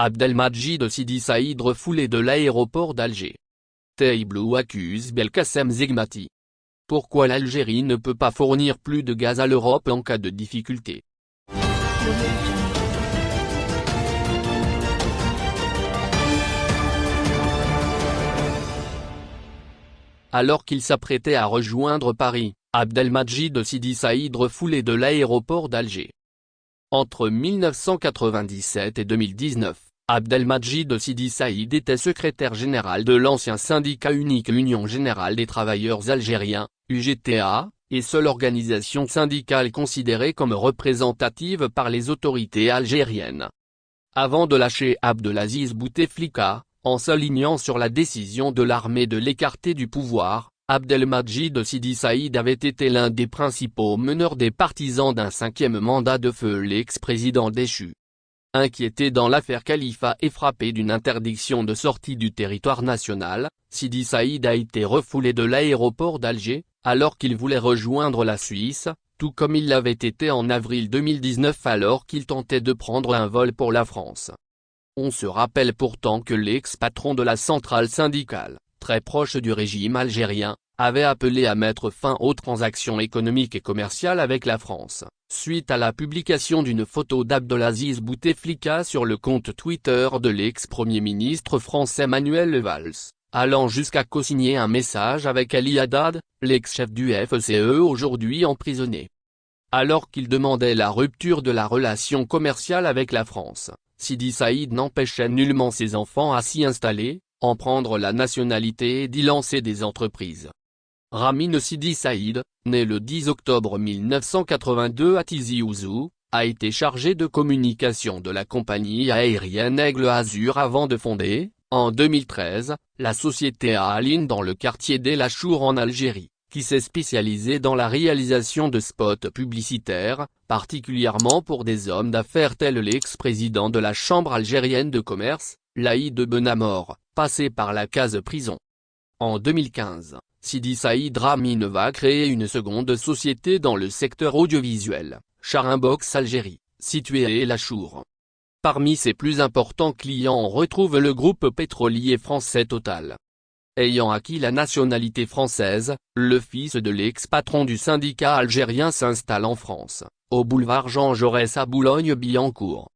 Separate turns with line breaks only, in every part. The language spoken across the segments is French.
Abdelmajid Sidi Saïd refoulé de l'aéroport d'Alger. Taiblou accuse Belkacem Zegmati. Pourquoi l'Algérie ne peut pas fournir plus de gaz à l'Europe en cas de difficulté? Alors qu'il s'apprêtait à rejoindre Paris, Abdelmajid Sidi Saïd refoulé de l'aéroport d'Alger. Entre 1997 et 2019, Abdelmajid Sidi Saïd était secrétaire général de l'ancien syndicat unique Union Générale des Travailleurs Algériens, UGTA, et seule organisation syndicale considérée comme représentative par les autorités algériennes. Avant de lâcher Abdelaziz Bouteflika, en s'alignant sur la décision de l'armée de l'écarter du pouvoir, Abdelmajid Sidi Saïd avait été l'un des principaux meneurs des partisans d'un cinquième mandat de feu l'ex-président déchu. Inquiété dans l'affaire Khalifa et frappé d'une interdiction de sortie du territoire national, Sidi Saïd a été refoulé de l'aéroport d'Alger, alors qu'il voulait rejoindre la Suisse, tout comme il l'avait été en avril 2019 alors qu'il tentait de prendre un vol pour la France. On se rappelle pourtant que l'ex-patron de la centrale syndicale, très proche du régime algérien, avait appelé à mettre fin aux transactions économiques et commerciales avec la France, suite à la publication d'une photo d'Abdelaziz Bouteflika sur le compte Twitter de l'ex-premier ministre français Manuel Valls, allant jusqu'à co-signer un message avec Ali Haddad, l'ex-chef du FCE aujourd'hui emprisonné. Alors qu'il demandait la rupture de la relation commerciale avec la France, Sidi Saïd n'empêchait nullement ses enfants à s'y installer, en prendre la nationalité et d'y lancer des entreprises. Ramin Sidi Saïd, né le 10 octobre 1982 à Tizi Ouzou, a été chargé de communication de la compagnie aérienne Aigle Azur avant de fonder, en 2013, la société Aline dans le quartier d'El Achour en Algérie, qui s'est spécialisée dans la réalisation de spots publicitaires, particulièrement pour des hommes d'affaires tels l'ex-président de la Chambre algérienne de commerce, Laïd Benamor, passé par la case prison. En 2015, Sidi Saïd Ramin va créer une seconde société dans le secteur audiovisuel, Charimbox Algérie, située à El Achour. Parmi ses plus importants clients on retrouve le groupe pétrolier français Total. Ayant acquis la nationalité française, le fils de l'ex-patron du syndicat algérien s'installe en France, au boulevard Jean Jaurès à Boulogne-Billancourt.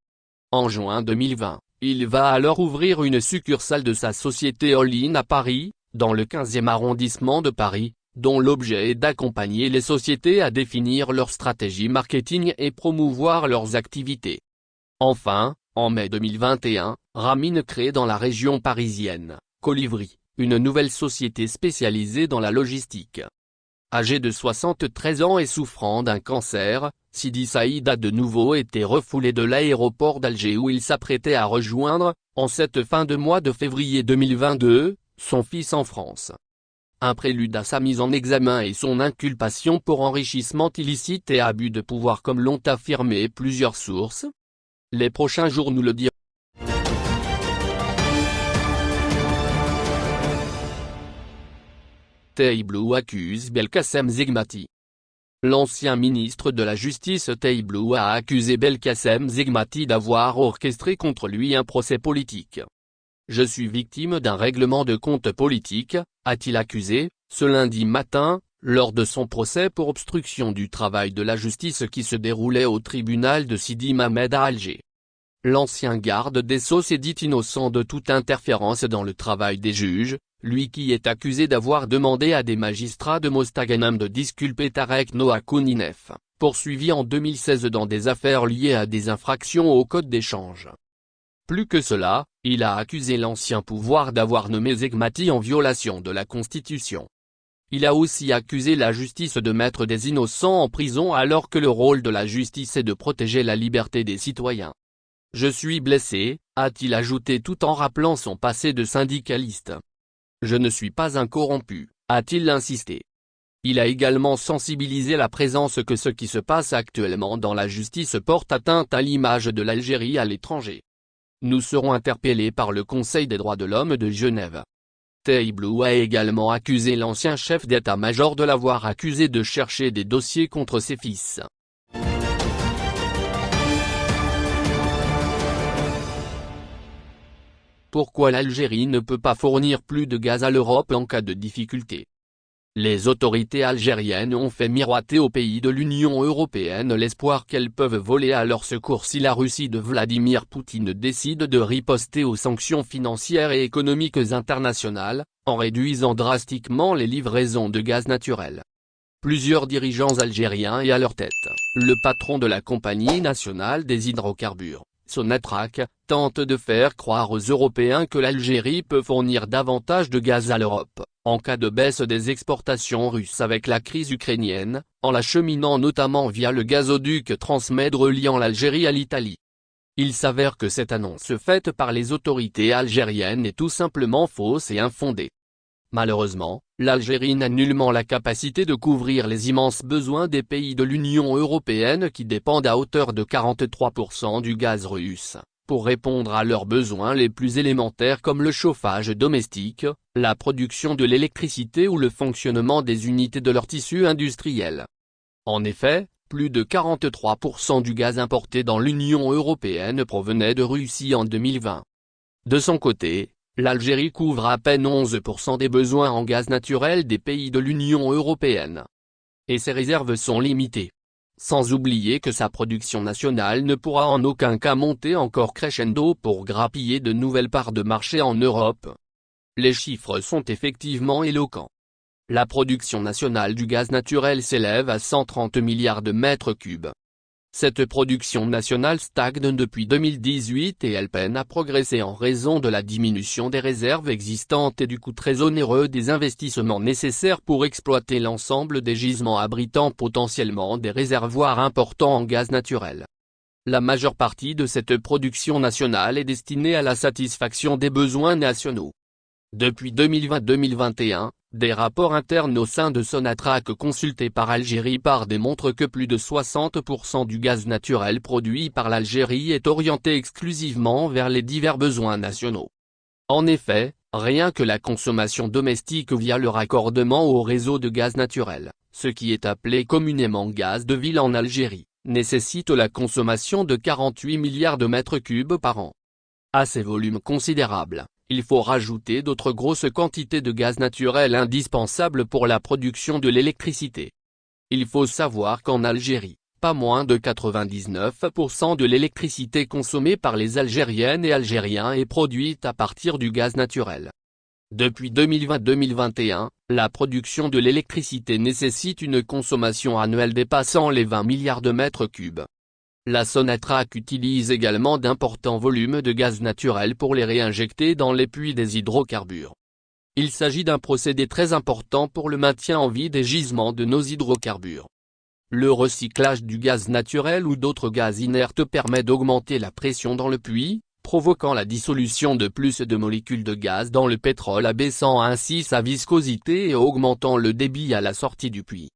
En juin 2020, il va alors ouvrir une succursale de sa société All-in à Paris, dans le 15e arrondissement de Paris, dont l'objet est d'accompagner les sociétés à définir leur stratégie marketing et promouvoir leurs activités. Enfin, en mai 2021, Ramin crée dans la région parisienne, Colivry, une nouvelle société spécialisée dans la logistique. Âgé de 73 ans et souffrant d'un cancer, Sidi Saïd a de nouveau été refoulé de l'aéroport d'Alger où il s'apprêtait à rejoindre, en cette fin de mois de février 2022, son fils en France. Un prélude à sa mise en examen et son inculpation pour enrichissement illicite et abus de pouvoir comme l'ont affirmé plusieurs sources. Les prochains jours nous le diront. Taiblou accuse Belkacem Zegmati. L'ancien ministre de la Justice Taiblou a accusé Belkacem Zegmati d'avoir orchestré contre lui un procès politique. Je suis victime d'un règlement de compte politique, a-t-il accusé, ce lundi matin, lors de son procès pour obstruction du travail de la justice qui se déroulait au tribunal de Sidi Mamed à Alger. L'ancien garde des Sceaux s'est dit innocent de toute interférence dans le travail des juges, lui qui est accusé d'avoir demandé à des magistrats de Mostaganam de disculper Tarek Noah Kouninef, poursuivi en 2016 dans des affaires liées à des infractions au code d'échange. Plus que cela, il a accusé l'ancien pouvoir d'avoir nommé Zegmati en violation de la Constitution. Il a aussi accusé la justice de mettre des innocents en prison alors que le rôle de la justice est de protéger la liberté des citoyens. Je suis blessé, a-t-il ajouté tout en rappelant son passé de syndicaliste. Je ne suis pas un corrompu, a-t-il insisté. Il a également sensibilisé la présence que ce qui se passe actuellement dans la justice porte atteinte à l'image de l'Algérie à l'étranger. Nous serons interpellés par le Conseil des droits de l'homme de Genève. Taiblou a également accusé l'ancien chef d'état-major de l'avoir accusé de chercher des dossiers contre ses fils. Pourquoi l'Algérie ne peut pas fournir plus de gaz à l'Europe en cas de difficulté? Les autorités algériennes ont fait miroiter aux pays de l'Union européenne l'espoir qu'elles peuvent voler à leur secours si la Russie de Vladimir Poutine décide de riposter aux sanctions financières et économiques internationales, en réduisant drastiquement les livraisons de gaz naturel. Plusieurs dirigeants algériens et à leur tête, le patron de la Compagnie nationale des hydrocarbures, Sonatrach, tente de faire croire aux Européens que l'Algérie peut fournir davantage de gaz à l'Europe, en cas de baisse des exportations russes avec la crise ukrainienne, en l'acheminant notamment via le gazoduc Transmed reliant l'Algérie à l'Italie. Il s'avère que cette annonce faite par les autorités algériennes est tout simplement fausse et infondée. Malheureusement, l'Algérie n'a nullement la capacité de couvrir les immenses besoins des pays de l'Union européenne qui dépendent à hauteur de 43% du gaz russe, pour répondre à leurs besoins les plus élémentaires comme le chauffage domestique, la production de l'électricité ou le fonctionnement des unités de leur tissu industriel. En effet, plus de 43% du gaz importé dans l'Union européenne provenait de Russie en 2020. De son côté, l'Algérie couvre à peine 11% des besoins en gaz naturel des pays de l'Union européenne. Et ses réserves sont limitées. Sans oublier que sa production nationale ne pourra en aucun cas monter encore crescendo pour grappiller de nouvelles parts de marché en Europe. Les chiffres sont effectivement éloquents. La production nationale du gaz naturel s'élève à 130 milliards de mètres cubes. Cette production nationale stagne depuis 2018 et elle peine à progresser en raison de la diminution des réserves existantes et du coût très onéreux des investissements nécessaires pour exploiter l'ensemble des gisements abritant potentiellement des réservoirs importants en gaz naturel. La majeure partie de cette production nationale est destinée à la satisfaction des besoins nationaux. Depuis 2020-2021, des rapports internes au sein de Sonatrach consultés par Algérie par démontrent que plus de 60% du gaz naturel produit par l'Algérie est orienté exclusivement vers les divers besoins nationaux. En effet, rien que la consommation domestique via le raccordement au réseau de gaz naturel, ce qui est appelé communément gaz de ville en Algérie, nécessite la consommation de 48 milliards de mètres cubes par an. À ces volumes considérables, il faut rajouter d'autres grosses quantités de gaz naturel indispensables pour la production de l'électricité. Il faut savoir qu'en Algérie, pas moins de 99% de l'électricité consommée par les Algériennes et Algériens est produite à partir du gaz naturel. Depuis 2020-2021, la production de l'électricité nécessite une consommation annuelle dépassant les 20 milliards de mètres cubes. La Sonatrach utilise également d'importants volumes de gaz naturel pour les réinjecter dans les puits des hydrocarbures. Il s'agit d'un procédé très important pour le maintien en vie des gisements de nos hydrocarbures. Le recyclage du gaz naturel ou d'autres gaz inertes permet d'augmenter la pression dans le puits, provoquant la dissolution de plus de molécules de gaz dans le pétrole abaissant ainsi sa viscosité et augmentant le débit à la sortie du puits.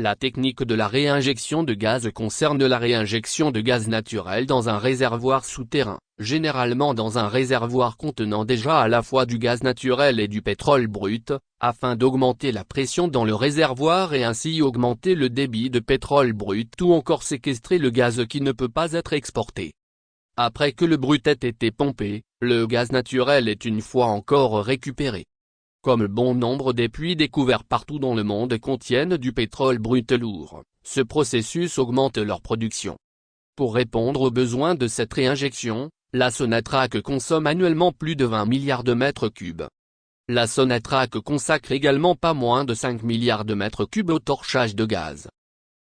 La technique de la réinjection de gaz concerne la réinjection de gaz naturel dans un réservoir souterrain, généralement dans un réservoir contenant déjà à la fois du gaz naturel et du pétrole brut, afin d'augmenter la pression dans le réservoir et ainsi augmenter le débit de pétrole brut ou encore séquestrer le gaz qui ne peut pas être exporté. Après que le brut ait été pompé, le gaz naturel est une fois encore récupéré. Comme bon nombre des puits découverts partout dans le monde contiennent du pétrole brut lourd, ce processus augmente leur production. Pour répondre aux besoins de cette réinjection, la Sonatrach consomme annuellement plus de 20 milliards de mètres cubes. La Sonatrach consacre également pas moins de 5 milliards de mètres cubes au torchage de gaz.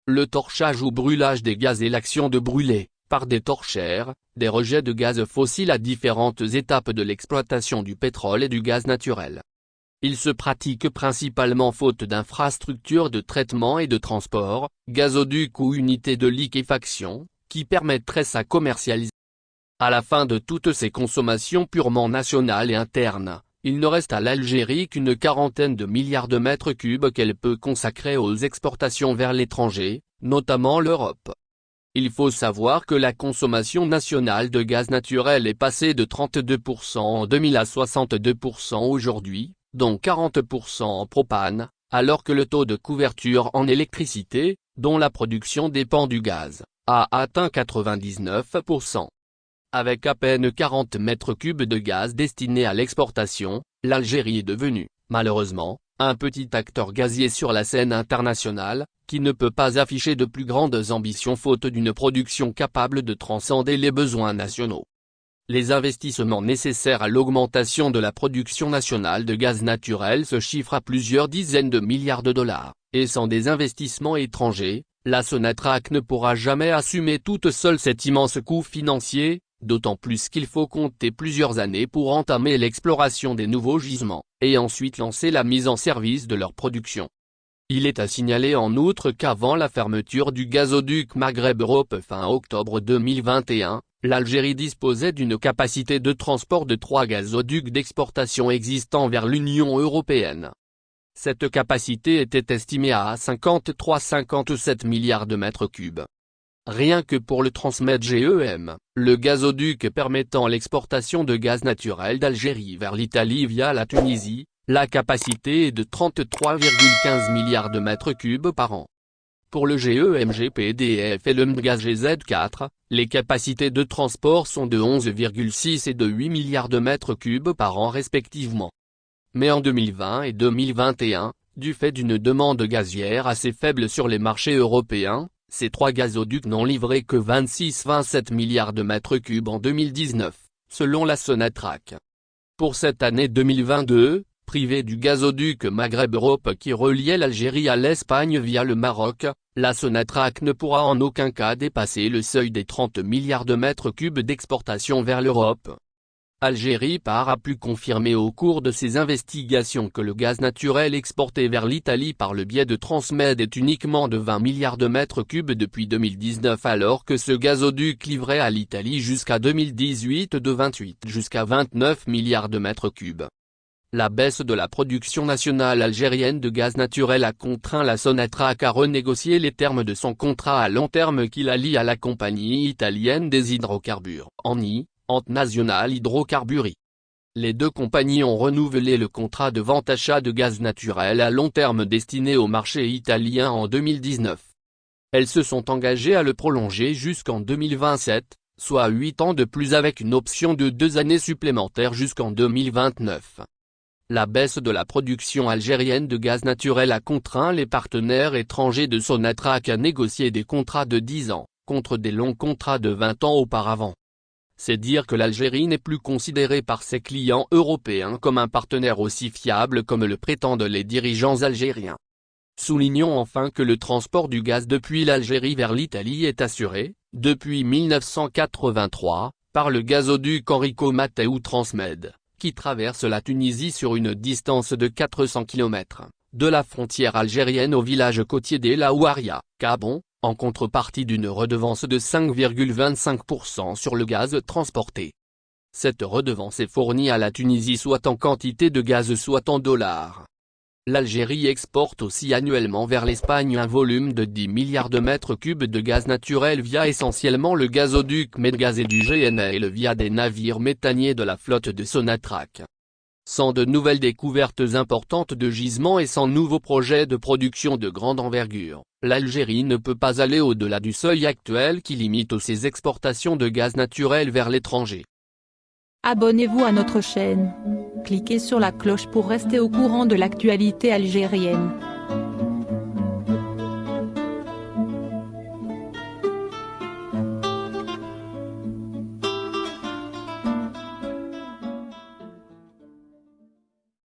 Le torchage ou brûlage des gaz est l'action de brûler, par des torchères, des rejets de gaz fossiles à différentes étapes de l'exploitation du pétrole et du gaz naturel. Il se pratique principalement faute d'infrastructures de traitement et de transport, gazoducs ou unités de liquéfaction, qui permettraient sa commercialisation. À la fin de toutes ces consommations purement nationales et internes, il ne reste à l'Algérie qu'une quarantaine de milliards de mètres cubes qu'elle peut consacrer aux exportations vers l'étranger, notamment l'Europe. Il faut savoir que la consommation nationale de gaz naturel est passée de 32% en 2000 à 62% aujourd'hui, dont 40% en propane, alors que le taux de couverture en électricité, dont la production dépend du gaz, a atteint 99%. Avec à peine 40 mètres cubes de gaz destinés à l'exportation, l'Algérie est devenue, malheureusement, un petit acteur gazier sur la scène internationale, qui ne peut pas afficher de plus grandes ambitions faute d'une production capable de transcender les besoins nationaux. Les investissements nécessaires à l'augmentation de la production nationale de gaz naturel se chiffrent à plusieurs dizaines de milliards de dollars, et sans des investissements étrangers, la Sonatrach ne pourra jamais assumer toute seule cet immense coût financier, d'autant plus qu'il faut compter plusieurs années pour entamer l'exploration des nouveaux gisements, et ensuite lancer la mise en service de leur production. Il est à signaler en outre qu'avant la fermeture du gazoduc Maghreb-Europe fin octobre 2021, l'Algérie disposait d'une capacité de transport de trois gazoducs d'exportation existants vers l'Union européenne. Cette capacité était estimée à 53-57 milliards de mètres cubes. Rien que pour le Transmed GEM, le gazoduc permettant l'exportation de gaz naturel d'Algérie vers l'Italie via la Tunisie, la capacité est de 33,15 milliards de mètres cubes par an. Pour le GEMGPDF et le MGAZ-4, les capacités de transport sont de 11,6 et de 8 milliards de mètres cubes par an respectivement. Mais en 2020 et 2021, du fait d'une demande gazière assez faible sur les marchés européens, ces trois gazoducs n'ont livré que 26-27 milliards de mètres cubes en 2019, selon la Sonatrach. Pour cette année 2022, privé du gazoduc Maghreb-Europe qui reliait l'Algérie à l'Espagne via le Maroc, la Sonatrach ne pourra en aucun cas dépasser le seuil des 30 milliards de mètres cubes d'exportation vers l'Europe. Algérie par a pu confirmer au cours de ses investigations que le gaz naturel exporté vers l'Italie par le biais de Transmed est uniquement de 20 milliards de mètres cubes depuis 2019 alors que ce gazoduc livrait à l'Italie jusqu'à 2018 de 28 jusqu'à 29 milliards de mètres cubes. La baisse de la production nationale algérienne de gaz naturel a contraint la Sonatrach à renégocier les termes de son contrat à long terme qui la lie à la compagnie italienne des hydrocarbures, ANI, Ante National Hydrocarburi. Les deux compagnies ont renouvelé le contrat de vente-achat de gaz naturel à long terme destiné au marché italien en 2019. Elles se sont engagées à le prolonger jusqu'en 2027, soit 8 ans de plus avec une option de 2 années supplémentaires jusqu'en 2029. La baisse de la production algérienne de gaz naturel a contraint les partenaires étrangers de Sonatrach à négocier des contrats de 10 ans, contre des longs contrats de 20 ans auparavant. C'est dire que l'Algérie n'est plus considérée par ses clients européens comme un partenaire aussi fiable comme le prétendent les dirigeants algériens. Soulignons enfin que le transport du gaz depuis l'Algérie vers l'Italie est assuré, depuis 1983, par le gazoduc Enrico Matteo Transmed, qui traverse la Tunisie sur une distance de 400 km, de la frontière algérienne au village côtier d'El Ouaria, Cabon, en contrepartie d'une redevance de 5,25% sur le gaz transporté. Cette redevance est fournie à la Tunisie soit en quantité de gaz soit en dollars. L'Algérie exporte aussi annuellement vers l'Espagne un volume de 10 milliards de mètres cubes de gaz naturel via essentiellement le gazoduc Medgaz et du GNL via des navires méthaniers de la flotte de Sonatrach. Sans de nouvelles découvertes importantes de gisements et sans nouveaux projets de production de grande envergure, l'Algérie ne peut pas aller au-delà du seuil actuel qui limite ses exportations de gaz naturel vers l'étranger.
Abonnez-vous à notre chaîne. Cliquez sur la cloche pour rester au courant de l'actualité algérienne.